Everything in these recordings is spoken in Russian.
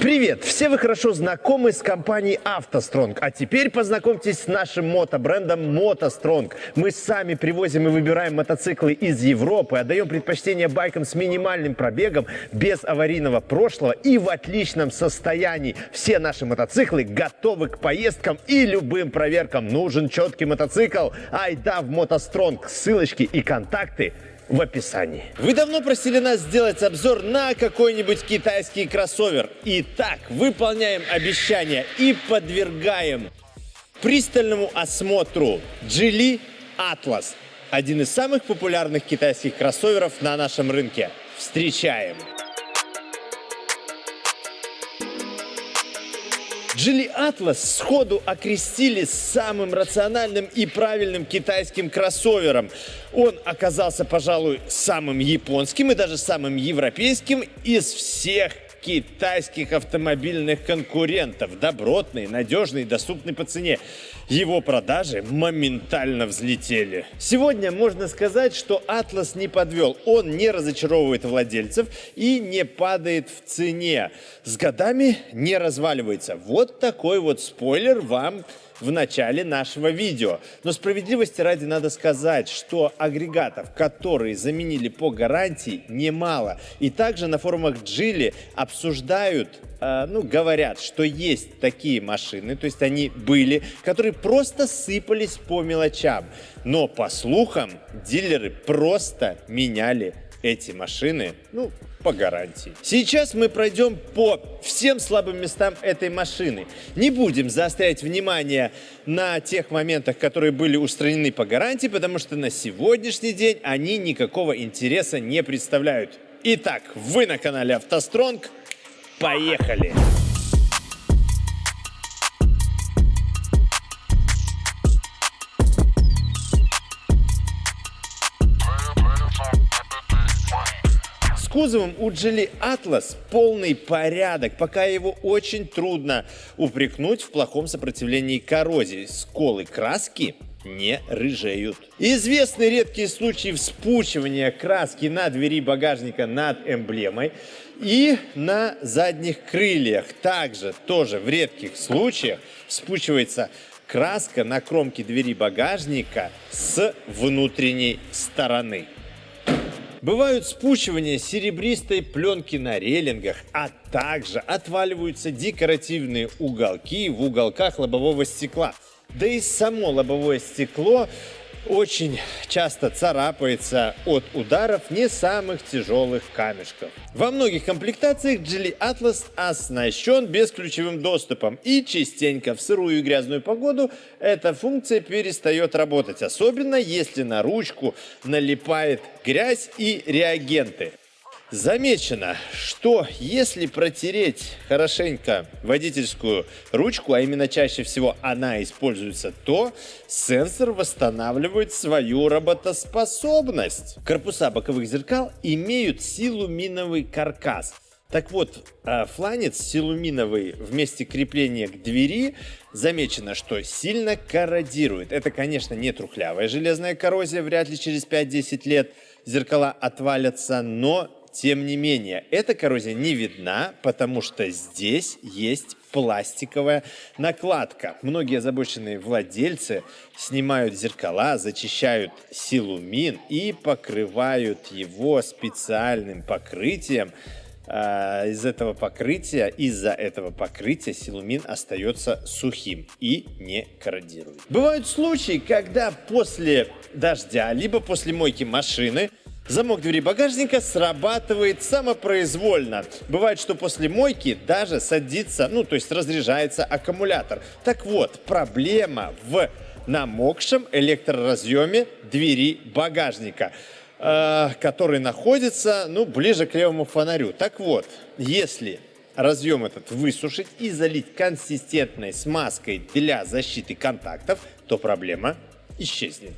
Привет! Все вы хорошо знакомы с компанией «АвтоСтронг», а теперь познакомьтесь с нашим мотобрендом «МотоСтронг». Мы сами привозим и выбираем мотоциклы из Европы, отдаем предпочтение байкам с минимальным пробегом, без аварийного прошлого и в отличном состоянии. Все наши мотоциклы готовы к поездкам и любым проверкам. Нужен четкий мотоцикл? Айда в «МотоСтронг». Ссылочки и контакты в описании. Вы давно просили нас сделать обзор на какой-нибудь китайский кроссовер. Итак, выполняем обещание и подвергаем пристальному осмотру Geely Atlas. Один из самых популярных китайских кроссоверов на нашем рынке. Встречаем! Geely Atlas сходу окрестили самым рациональным и правильным китайским кроссовером. Он оказался, пожалуй, самым японским и даже самым европейским из всех китайских автомобильных конкурентов. Добротный, надежный, доступный по цене. Его продажи моментально взлетели. Сегодня можно сказать, что Atlas не подвел. Он не разочаровывает владельцев и не падает в цене. С годами не разваливается. Вот такой вот спойлер вам в начале нашего видео. Но справедливости ради надо сказать, что агрегатов, которые заменили по гарантии, немало. И также на форумах Geely обсуждают, э, ну, говорят, что есть такие машины, то есть они были, которые просто сыпались по мелочам. Но по слухам, дилеры просто меняли эти машины, ну, по гарантии. Сейчас мы пройдем по всем слабым местам этой машины. Не будем заострять внимание на тех моментах, которые были устранены по гарантии, потому что на сегодняшний день они никакого интереса не представляют. Итак, вы на канале автостронг. Поехали! Кузовом у Geely Atlas полный порядок, пока его очень трудно упрекнуть в плохом сопротивлении коррозии. Сколы краски не рыжеют. Известны редкие случаи вспучивания краски на двери багажника над эмблемой и на задних крыльях. Также тоже в редких случаях вспучивается краска на кромке двери багажника с внутренней стороны. Бывают спучивания серебристой пленки на рейлингах, а также отваливаются декоративные уголки в уголках лобового стекла. Да и само лобовое стекло очень часто царапается от ударов не самых тяжелых камешков. Во многих комплектациях Geely Atlas оснащен бесключевым доступом и частенько в сырую и грязную погоду эта функция перестает работать, особенно если на ручку налипает грязь и реагенты. Замечено, что если протереть хорошенько водительскую ручку, а именно чаще всего она используется, то сенсор восстанавливает свою работоспособность. Корпуса боковых зеркал имеют силуминовый каркас. Так вот, а, фланец силуминовый в месте крепления к двери замечено, что сильно корродирует. Это, конечно, не трухлявая железная коррозия, вряд ли через 5-10 лет зеркала отвалятся, но тем не менее, эта коррозия не видна, потому что здесь есть пластиковая накладка. Многие озабоченные владельцы снимают зеркала, зачищают силумин и покрывают его специальным покрытием. А, из этого покрытия, из-за этого покрытия силумин остается сухим и не корродирует. Бывают случаи, когда после дождя, либо после мойки машины Замок двери багажника срабатывает самопроизвольно. Бывает, что после мойки даже садится, ну то есть разряжается аккумулятор. Так вот, проблема в намокшем электроразъеме двери багажника э, который находится ну, ближе к левому фонарю. Так вот, если разъем этот высушить и залить консистентной смазкой для защиты контактов, то проблема исчезнет.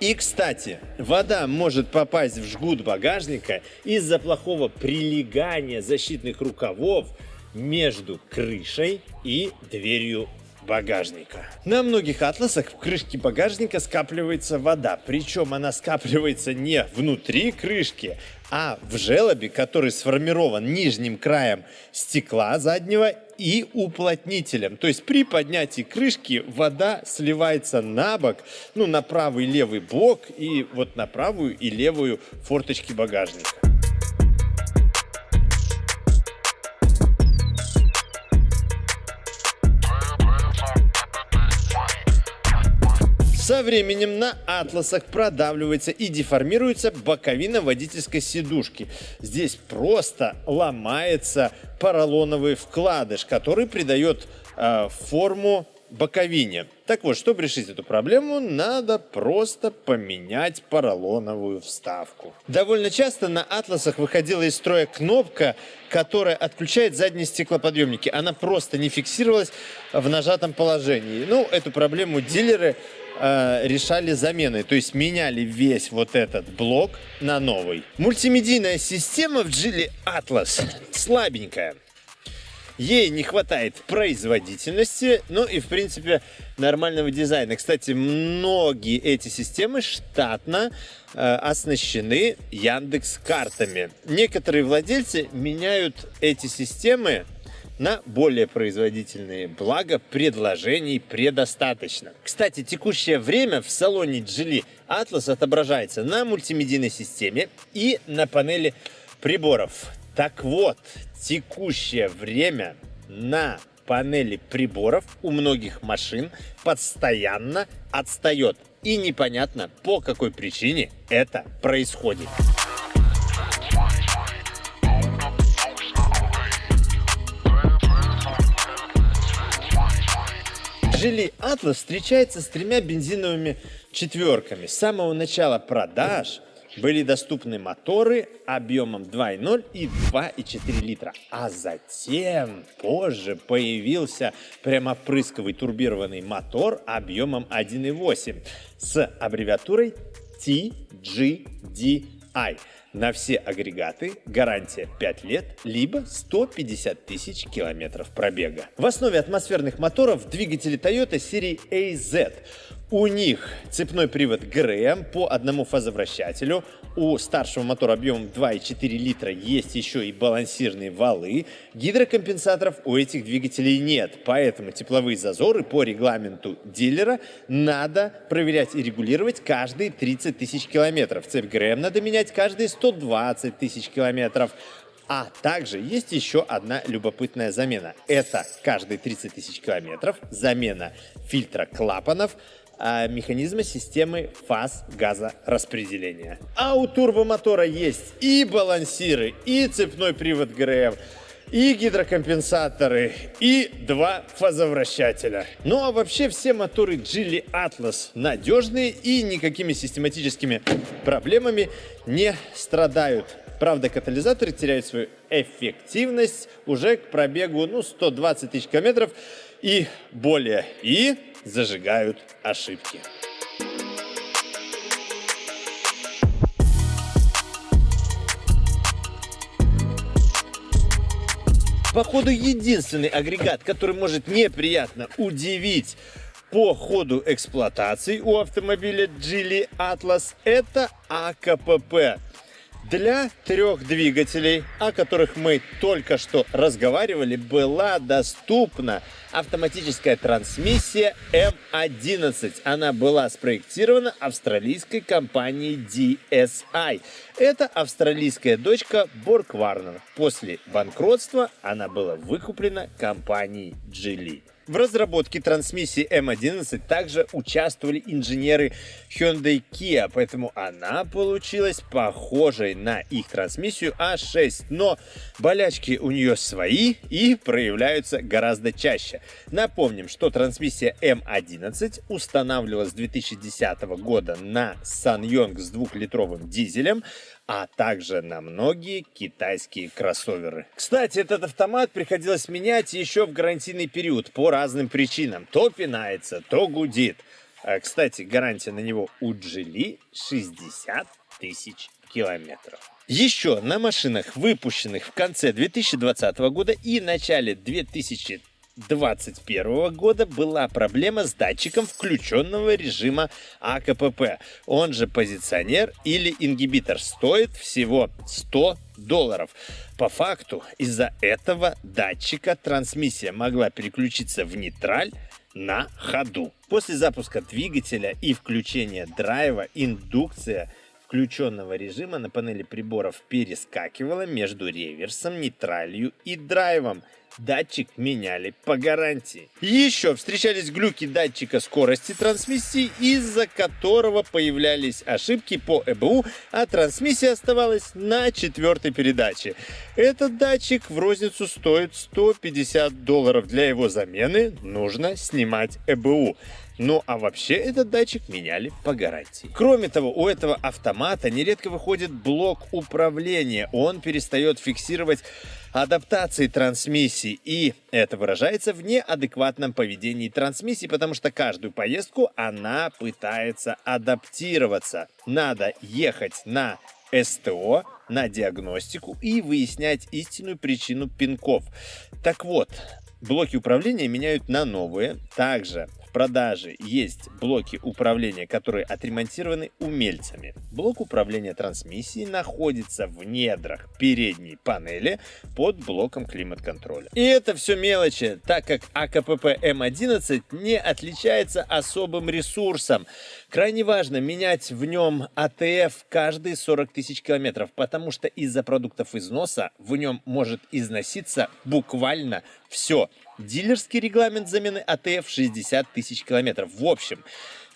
И, кстати, вода может попасть в жгут багажника из-за плохого прилегания защитных рукавов между крышей и дверью багажника. На многих атласах в крышке багажника скапливается вода, причем она скапливается не внутри крышки, а в желобе, который сформирован нижним краем стекла заднего и уплотнителем. То есть при поднятии крышки вода сливается на бок, ну на правый левый блок и вот на правую и левую форточки багажника. Со временем на атласах продавливается и деформируется боковина водительской сидушки. Здесь просто ломается поролоновый вкладыш, который придает э, форму боковине. Так вот, чтобы решить эту проблему, надо просто поменять поролоновую вставку. Довольно часто на атласах выходила из строя кнопка, которая отключает задние стеклоподъемники. Она просто не фиксировалась в нажатом положении. Ну, эту проблему дилеры э, решали заменой, то есть меняли весь вот этот блок на новый. Мультимедийная система в Geely Atlas слабенькая. Ей не хватает производительности, ну и, в принципе, нормального дизайна. Кстати, многие эти системы штатно э, оснащены Яндекс картами. Некоторые владельцы меняют эти системы на более производительные, благо предложений предостаточно. Кстати, текущее время в салоне Geely Atlas отображается на мультимедийной системе и на панели приборов. Так вот, текущее время на панели приборов у многих машин постоянно отстает. И непонятно, по какой причине это происходит. Geely Atlas встречается с тремя бензиновыми четверками. С самого начала продаж были доступны моторы объемом 2,0 и 2,4 литра. А затем позже появился прямопрысковый турбированный мотор объемом 1,8 с аббревиатурой TGDI. На все агрегаты гарантия 5 лет, либо 150 тысяч километров пробега. В основе атмосферных моторов двигатели Toyota серии AZ. У них цепной привод ГРМ по одному фазовращателю. У старшего мотора объемом 2,4 литра есть еще и балансирные валы. Гидрокомпенсаторов у этих двигателей нет, поэтому тепловые зазоры по регламенту дилера надо проверять и регулировать каждые 30 тысяч километров. Цепь ГРМ надо менять каждые 120 тысяч километров. А также есть еще одна любопытная замена. Это каждые 30 тысяч километров замена фильтра клапанов а, механизма системы фаз газораспределения. А у турбомотора есть и балансиры, и цепной привод ГРМ, и гидрокомпенсаторы, и два фазовращателя. Ну а вообще все моторы Geely Atlas надежные и никакими систематическими проблемами не страдают. Правда, катализаторы теряют свою эффективность уже к пробегу ну, 120 тысяч километров и более. И зажигают ошибки. Походу, единственный агрегат, который может неприятно удивить по ходу эксплуатации у автомобиля Geely Atlas, это АКПП для трех двигателей, о которых мы только что разговаривали, была доступна автоматическая трансмиссия M11. Она была спроектирована австралийской компанией DSI. Это австралийская дочка Borg После банкротства она была выкуплена компанией Geely. В разработке трансмиссии M11 также участвовали инженеры Hyundai Kia, поэтому она получилась похожей на их трансмиссию A6, но болячки у нее свои и проявляются гораздо чаще. Напомним, что трансмиссия M11 устанавливалась с 2010 года на SsangYong с двухлитровым дизелем, а также на многие китайские кроссоверы. Кстати, этот автомат приходилось менять еще в гарантийный период по разным причинам. То пинается, то гудит. А, кстати, гарантия на него у Geely 60 тысяч километров. Еще на машинах, выпущенных в конце 2020 года и начале 2021 2021 года была проблема с датчиком включенного режима АКПП. Он же позиционер или ингибитор. Стоит всего 100 долларов. По факту, из-за этого датчика трансмиссия могла переключиться в нейтраль на ходу. После запуска двигателя и включения драйва индукция включенного режима на панели приборов перескакивала между реверсом, нейтралью и драйвом – датчик меняли по гарантии. Еще встречались глюки датчика скорости трансмиссии, из-за которого появлялись ошибки по ЭБУ, а трансмиссия оставалась на четвертой передаче. Этот датчик в розницу стоит 150 долларов. Для его замены нужно снимать ЭБУ. Ну а вообще этот датчик меняли по гарантии. Кроме того, у этого автомата нередко выходит блок управления. Он перестает фиксировать адаптации трансмиссии. И это выражается в неадекватном поведении трансмиссии, потому что каждую поездку она пытается адаптироваться. Надо ехать на СТО, на диагностику и выяснять истинную причину пинков. Так вот, блоки управления меняют на новые. Также продаже есть блоки управления, которые отремонтированы умельцами. Блок управления трансмиссией находится в недрах передней панели под блоком климат-контроля. И это все мелочи, так как АКПП М11 не отличается особым ресурсом. Крайне важно менять в нем АТФ каждые 40 тысяч километров, потому что из-за продуктов износа в нем может износиться буквально все. Дилерский регламент замены АТФ 60 тысяч километров. В общем,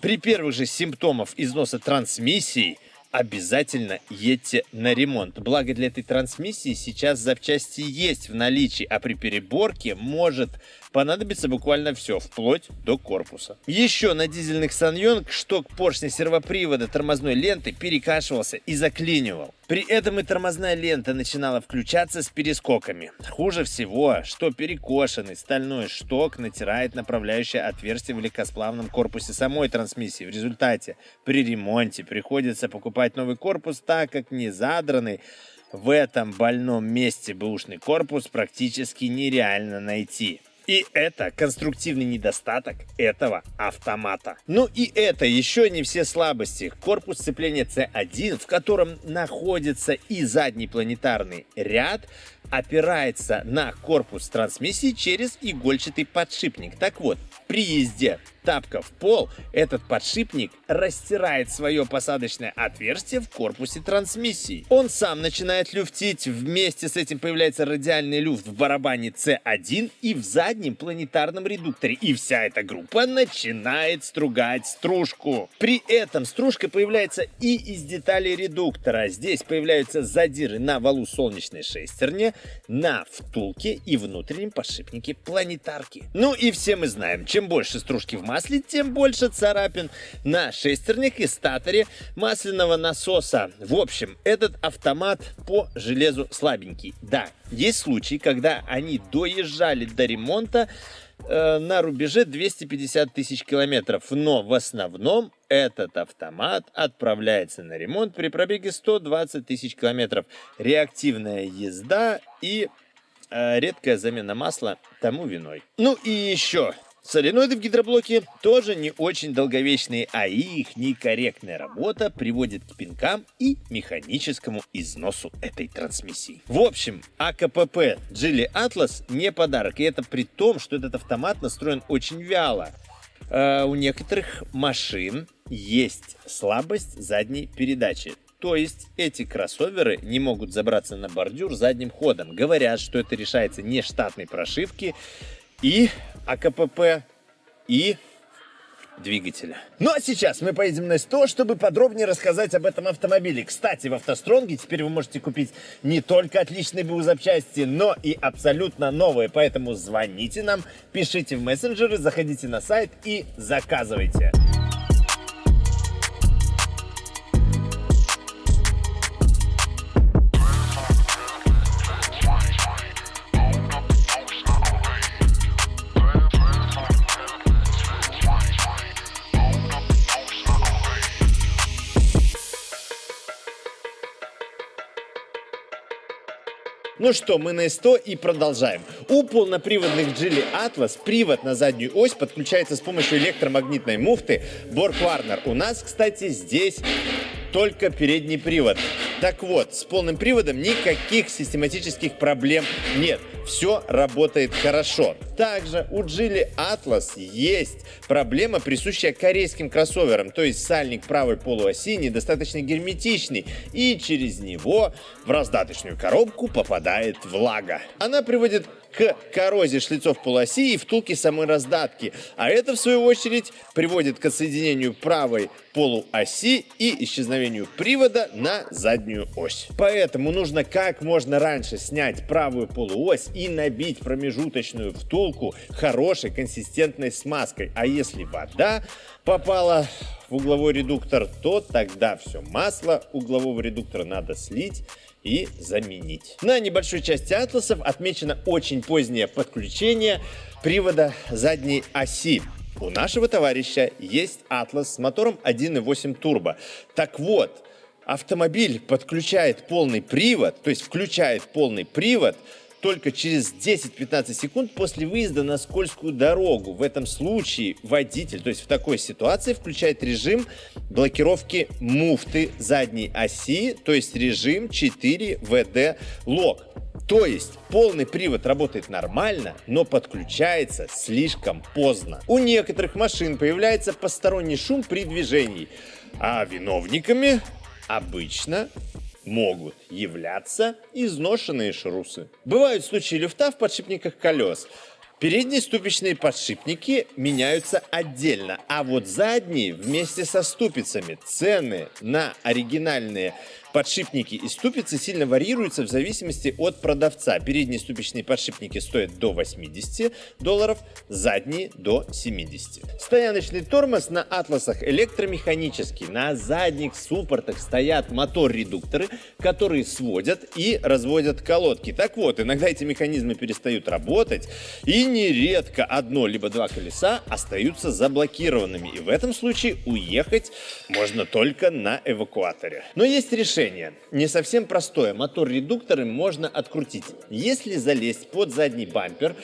при первых же симптомах износа трансмиссии обязательно едьте на ремонт. Благо для этой трансмиссии сейчас запчасти есть в наличии, а при переборке может понадобится буквально все, вплоть до корпуса. Еще на дизельных Саньонг шток поршня сервопривода тормозной ленты перекашивался и заклинивал. При этом и тормозная лента начинала включаться с перескоками. Хуже всего, что перекошенный стальной шток натирает направляющее отверстие в легкосплавном корпусе самой трансмиссии. В результате при ремонте приходится покупать новый корпус, так как не задранный в этом больном месте бэушный корпус практически нереально найти. И это конструктивный недостаток этого автомата. Ну и это еще не все слабости. Корпус сцепления C1, в котором находится и задний планетарный ряд, опирается на корпус трансмиссии через игольчатый подшипник. Так вот, при езде тапка в пол, этот подшипник растирает свое посадочное отверстие в корпусе трансмиссии. Он сам начинает люфтить, вместе с этим появляется радиальный люфт в барабане C1 и в заднем планетарном редукторе. И вся эта группа начинает стругать стружку. При этом стружка появляется и из деталей редуктора. Здесь появляются задиры на валу солнечной шестерни, на втулке и внутреннем подшипнике планетарки. Ну и все мы знаем, чем чем больше стружки в масле, тем больше царапин на шестернях и статоре масляного насоса. В общем, этот автомат по железу слабенький. Да, есть случаи, когда они доезжали до ремонта э, на рубеже 250 тысяч километров, но в основном этот автомат отправляется на ремонт при пробеге 120 тысяч километров. Реактивная езда и э, редкая замена масла тому виной. Ну и еще Соленоиды в гидроблоке тоже не очень долговечные, а их некорректная работа приводит к пинкам и механическому износу этой трансмиссии. В общем, АКПП Geely Atlas не подарок, и это при том, что этот автомат настроен очень вяло. Э, у некоторых машин есть слабость задней передачи. То есть эти кроссоверы не могут забраться на бордюр задним ходом. Говорят, что это решается не штатной прошивки, и АКПП, и двигателя. Ну а сейчас мы поедем на СТО, чтобы подробнее рассказать об этом автомобиле. Кстати, в автостронге теперь вы можете купить не только отличные БУ запчасти, но и абсолютно новые. Поэтому звоните нам, пишите в мессенджеры, заходите на сайт и заказывайте. Ну что, мы на СТО и продолжаем. У полноприводных Geely Atlas привод на заднюю ось подключается с помощью электромагнитной муфты Borg Warner. У нас, кстати, здесь только передний привод. Так вот, с полным приводом никаких систематических проблем нет. Все работает хорошо. Также у Geely Atlas есть проблема, присущая корейским кроссоверам, то есть сальник правой полуоси недостаточно герметичный, и через него в раздаточную коробку попадает влага. Она приводит к коррозии шлицов полуоси и втулки самой раздатки. А это, в свою очередь, приводит к отсоединению правой полуоси и исчезновению привода на заднюю ось. Поэтому нужно как можно раньше снять правую полуось и набить промежуточную втулку хорошей консистентной смазкой. А если вода попала в угловой редуктор, то тогда все масло углового редуктора надо слить и заменить. На небольшой части атласов отмечено очень позднее подключение привода задней оси. У нашего товарища есть Атлас с мотором 1.8 турбо. Так вот, автомобиль подключает полный привод, то есть включает полный привод только через 10-15 секунд после выезда на скользкую дорогу. В этом случае водитель, то есть в такой ситуации, включает режим блокировки муфты задней оси, то есть режим 4 VD Lock. То есть полный привод работает нормально, но подключается слишком поздно. У некоторых машин появляется посторонний шум при движении, а виновниками обычно могут являться изношенные шрусы. Бывают случаи люфта в подшипниках колес. Передние ступичные подшипники меняются отдельно, а вот задние вместе со ступицами. Цены на оригинальные Подшипники и ступицы сильно варьируются в зависимости от продавца. Передние ступичные подшипники стоят до 80 долларов, задние до 70. Стояночный тормоз на атласах электромеханический. На задних суппортах стоят мотор-редукторы, которые сводят и разводят колодки. Так вот, иногда эти механизмы перестают работать, и нередко одно либо два колеса остаются заблокированными. И в этом случае уехать можно только на эвакуаторе. Но есть решение решение не совсем простое. Мотор-редукторы можно открутить. Если залезть под задний бампер,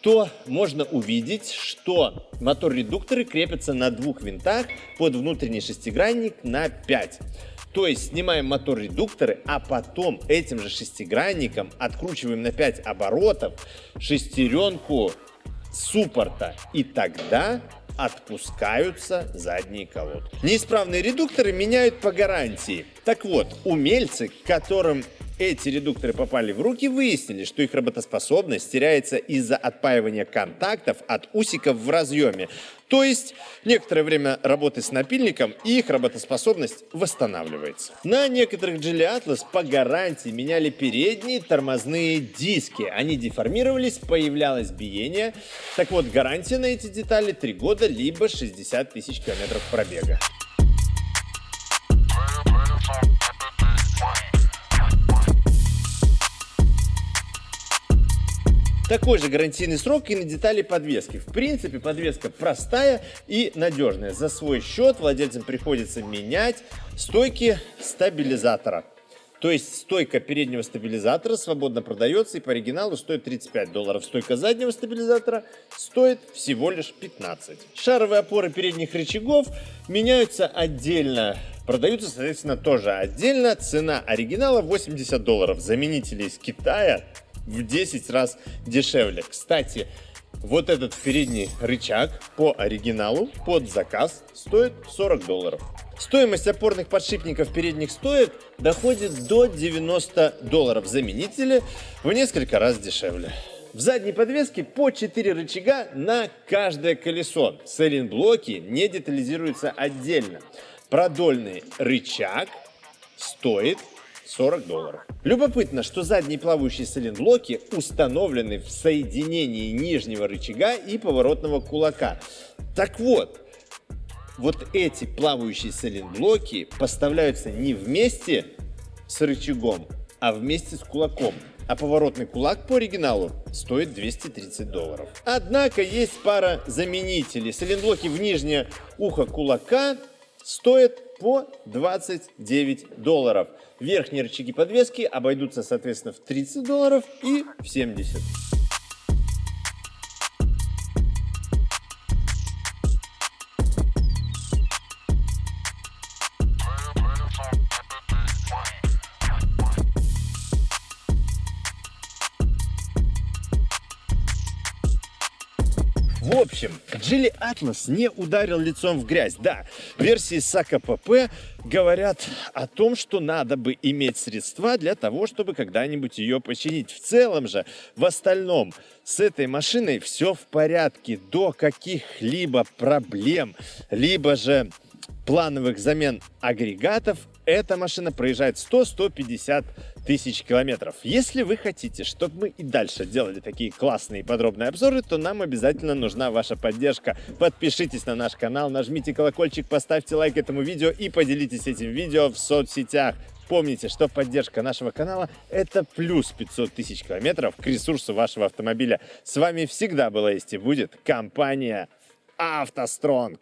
то можно увидеть, что мотор-редукторы крепятся на двух винтах под внутренний шестигранник на 5. То есть снимаем мотор-редукторы, а потом этим же шестигранником откручиваем на 5 оборотов шестеренку суппорта. И тогда отпускаются задние колодки. Неисправные редукторы меняют по гарантии. Так вот, умельцы, которым эти редукторы попали в руки, выяснили, что их работоспособность теряется из-за отпаивания контактов от усиков в разъеме. То есть некоторое время работы с напильником их работоспособность восстанавливается. На некоторых Geely Atlas по гарантии меняли передние тормозные диски. Они деформировались, появлялось биение. Так вот, гарантия на эти детали 3 года, либо 60 тысяч километров пробега. Такой же гарантийный срок и на детали подвески. В принципе, подвеска простая и надежная. За свой счет владельцам приходится менять стойки стабилизатора. То есть стойка переднего стабилизатора свободно продается и по оригиналу стоит 35 долларов. Стойка заднего стабилизатора стоит всего лишь 15. Шаровые опоры передних рычагов меняются отдельно. Продаются, соответственно, тоже отдельно. Цена оригинала 80 долларов. Заменители из Китая в 10 раз дешевле. Кстати, вот этот передний рычаг по оригиналу под заказ стоит 40 долларов. Стоимость опорных подшипников передних стоек доходит до 90 долларов. Заменители в несколько раз дешевле. В задней подвеске по 4 рычага на каждое колесо. Сайлентблоки не детализируются отдельно. Продольный рычаг стоит 40 долларов. Любопытно, что задние плавающие сайлентблоки установлены в соединении нижнего рычага и поворотного кулака. Так вот, вот эти плавающие сайлентблоки поставляются не вместе с рычагом, а вместе с кулаком. А поворотный кулак по оригиналу стоит 230 долларов. Однако есть пара заменителей. Сайлентблоки в нижнее ухо кулака стоит по 29 долларов. Верхние рычаги подвески обойдутся, соответственно, в 30 долларов и в 70. Atlas не ударил лицом в грязь. Да, версии САКа ПП говорят о том, что надо бы иметь средства для того, чтобы когда-нибудь ее починить. В целом же, в остальном, с этой машиной все в порядке. До каких-либо проблем, либо же плановых замен агрегатов эта машина проезжает 100-150 тысяч километров. Если вы хотите, чтобы мы и дальше делали такие классные подробные обзоры, то нам обязательно нужна ваша поддержка. Подпишитесь на наш канал, нажмите колокольчик, поставьте лайк этому видео и поделитесь этим видео в соцсетях. Помните, что поддержка нашего канала – это плюс 500 тысяч километров к ресурсу вашего автомобиля. С вами всегда была есть и будет компания «АвтоСтронг».